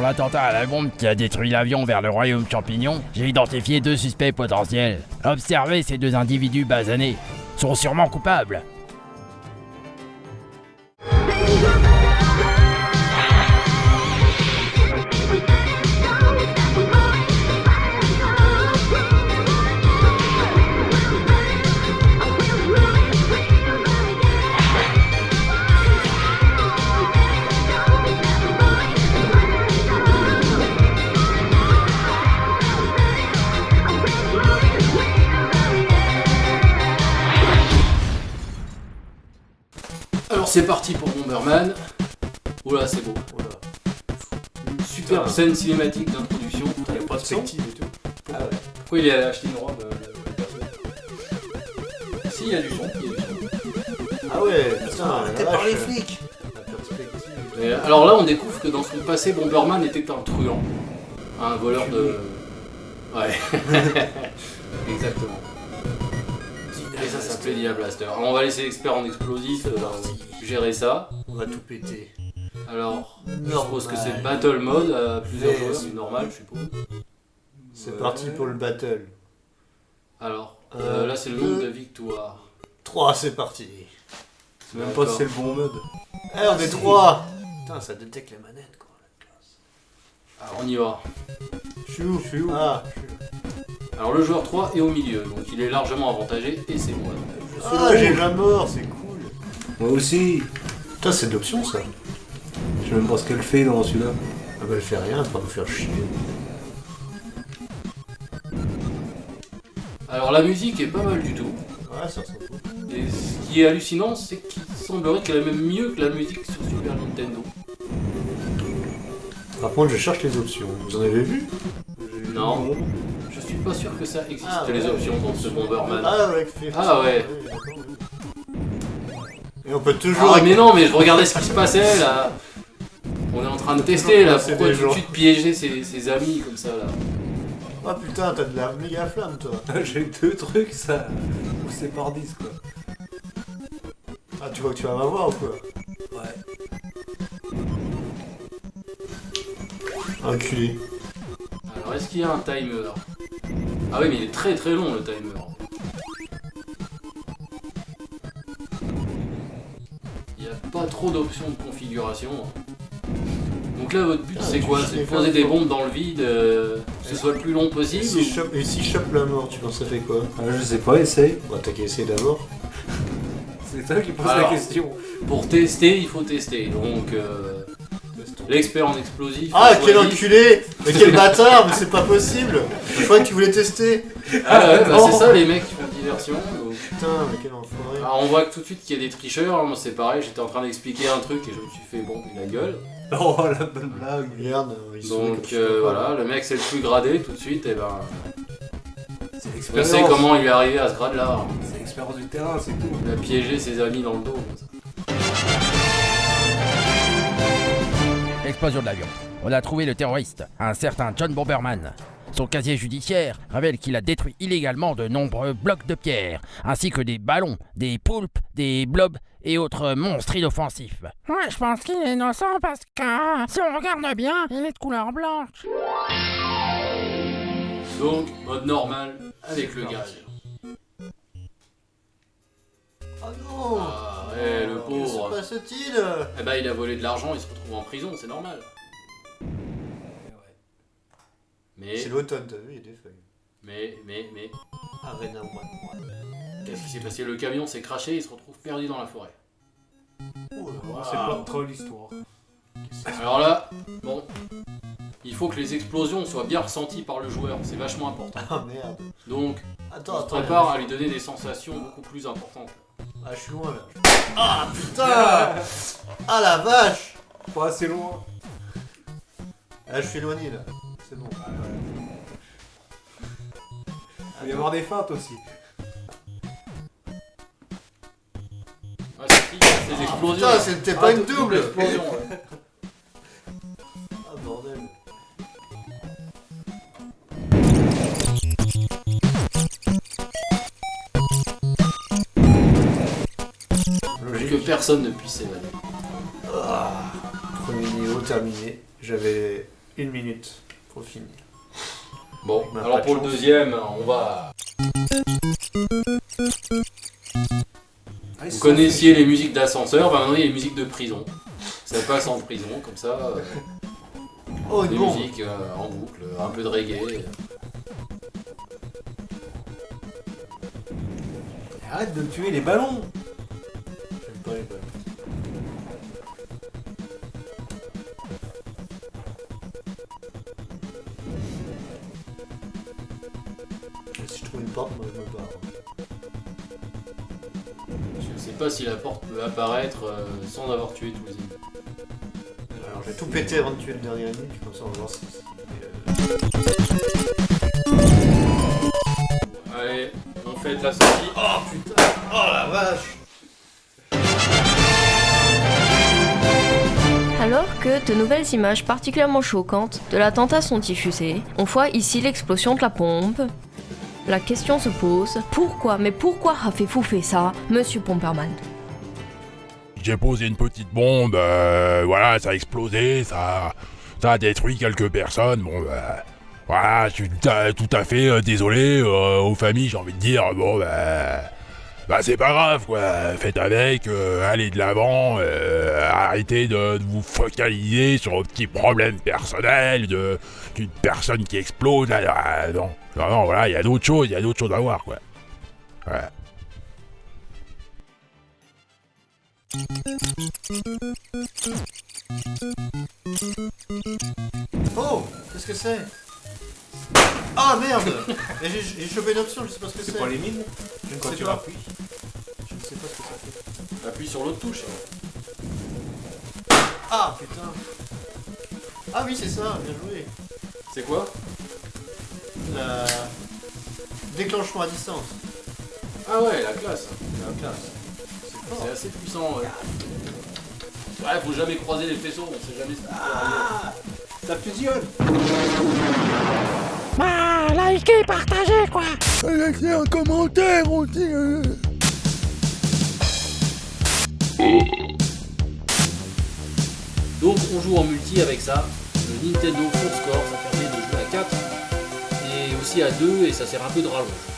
pour l'attentat à la bombe qui a détruit l'avion vers le royaume champignon, j'ai identifié deux suspects potentiels. Observez ces deux individus basanés. Sont sûrement coupables. Alors c'est parti pour Bomberman. Oh là, c'est beau. Voilà. Une superbe Putain. scène cinématique d'introduction. Il y a pas de perspective et tout. Ah ouais. Pourquoi il est allé acheter une robe euh, Si, il y a du son. il y a du son. Ah ouais, putain, Arrêtez la par les flics. Mais, alors là, on découvre que dans son passé, Bomberman était un truand. Un voleur de. Ouais. Exactement. Alors on va laisser l'expert en explosif euh, gérer ça. On va tout péter. Alors, je suppose que c'est Battle Mode à plusieurs joueurs, c'est- normal, je suppose. C'est parti pour le battle. Alors, Euh, là c'est le nombre deux. de victoires. 3, c'est parti. C'est même pas si c'est le bon mode. Eh, on est 3 Putain, ça détecte les manettes, quoi. la classe. Alors on y va. Je suis où? Je suis où? Ah, Alors le joueur 3 est au milieu, donc il est largement avantagé et c'est moi. ah j'ai la mort, c'est cool. Moi aussi Putain, c'est de l'option, ça. Je sais même pas ce qu'elle fait dans celui-là. Ah bah, elle fait rien, pour nous faire chier. Alors la musique est pas mal du tout. Ouais, ça fout. Et ce qui est hallucinant, c'est qu'il semblerait qu'elle est même mieux que la musique sur Super Nintendo. Par contre, je cherche les options. Vous en avez vu? Non. Je suis pas sûr que ça existe Ah, les ouais. options dans ce Bomberman. Ah ouais, fait- Ah ouais. Et on peut toujours. Ah mais non, mais je regardais ce qui se passait là. On est en train de tester là. Pourquoi tout de suite piéger ses, ses amis comme ça là? Ah putain, t'as de la méga flamme, toi. J'ai deux trucs, ça. C'est par 10, quoi. Ah, tu vois que tu vas m'avoir ou quoi? Ouais. Enculé. Alors est-ce qu'il y a un timer? Ah oui mais il est très très long le timer. Il n'y a pas trop d'options de configuration. Donc là votre but Ah, c'est quoi C'est de poser des bombes dans le vide, euh, que ce soit le plus long Et possible si je chope, et si je chope la mort, tu penses que ça fait quoi Ah, je sais pas, essaye. Bah, t'as qu'à essayer d'abord. C'est toi qui pose Alors. la question. ou- Pour tester il faut tester. Donc euh, l'expert en explosif. Ah, quel enculé Mais quel bâtard Mais c'est pas possible Je croyais que tu voulais tester Ah ouais bah c'est ça les mecs qui font diversion. donc. Putain, mais quel enfoiré Alors on voit que tout de suite qu'il y a des tricheurs, moi c'est pareil, j'étais en train d'expliquer un truc et je me suis fait bon, il a gueule. Oh, la bonne blague. Merde, ils sont comme Donc je sais euh, voilà, le mec c'est le plus gradé tout de suite, et ben l'expérience. sait comment il est arrivé à ce grade là. C'est l'expérience du terrain, c'est tout. Il a piégé ses amis dans le dos. Explosion de l'avion. On a trouvé le terroriste, un certain John Bomberman. Son casier judiciaire révèle qu'il a détruit illégalement de nombreux blocs de pierre, ainsi que des ballons, des poulpes, des blobs et autres monstres inoffensifs. Ouais, je pense qu'il est innocent parce que si on regarde bien, il est de couleur blanche. Donc, mode normal avec le gaz. Oh non Ouais, le Que se pauvre. passe-t-il Eh ben il a volé de l'argent, il se retrouve en prison, c'est normal. Mais, C'est l'automne, t'as vu, il y a des feuilles. mais, mais, mais, Arena One. qu'est-ce qui s'est passé? Le camion s'est craché, il se retrouve perdu dans la forêt. Oh là C'est pas trop l'histoire. Alors là, bon, il faut que les explosions soient bien ressenties par le joueur, c'est vachement important. Ah merde. Donc, Attends, on se attends. prépare à lui donner des sensations beaucoup plus importantes. Ah, je suis loin là. Ah putain Ah la vache Pas assez loin. Ah, je suis éloigné là. C'est bon. Il va y avoir des feintes aussi. Ouais, c'est qui ces explosions putain, c'était pas une dou- double. explosion. ouais. Personne ne puisse s'évader. Premier niveau terminé. J'avais Une minute pour finir. Bon, alors pour le deuxième, on va. Ah, Vous connaissiez les musiques d'ascenseur, bah maintenant il y a les musiques de prison. Ça passe en prison, comme ça, euh, Oh, des bombe musiques euh, en boucle, un peu de reggae. Arrête de tuer les ballons Si je trouve une porte, moi je me barre. Je sais pas si la porte peut apparaître euh, sans avoir tué tous les ennemis. Alors je vais tout péter avant de tuer le dernier ennemi, comme ça on va voir si. Allez, on fait la sortie. Oh putain Oh la vache Alors que de nouvelles images particulièrement choquantes de l'attentat sont diffusées, on voit ici l'explosion de la pompe. La question se pose, pourquoi, mais pourquoi avez-vous fait ça, monsieur Pomperman J'ai posé une petite bombe, euh, voilà, ça a explosé, ça, a détruit quelques personnes. Bon, bah, voilà, je suis tout à, fait euh, désolé aux familles, j'ai envie de dire. Bon, bah, bah c'est pas grave, quoi. Faites avec, euh, allez de l'avant, euh, arrêtez de, de vous focaliser sur vos petits problèmes personnels, de d'une personne qui explose. Là, là, non, non, non, voilà, il y a d'autres choses, il y a d'autres choses à voir, quoi. Voilà. Oh Qu'est-ce que c'est? Ah merde J'ai chopé une option, je sais pas ce que c'est. C'est pas les mines? Je ne Quand sais tu pas. Appuie sur l'autre touche. Ah putain Ah oui c'est ça, bien joué. C'est quoi? La... Déclenchement à distance. Ah ouais, la classe. La classe. C'est assez puissant. Ouais. ouais, faut jamais croiser les faisceaux, on sait jamais ce qui peut arriver. Ah Ça fusionne Bah, likez, partagez, quoi Laissez un commentaire aussi euh. Donc on joue en multi avec ça. Le Nintendo Four Score, ça permet de jouer à 4 et aussi à 2 et ça sert un peu de rallonge.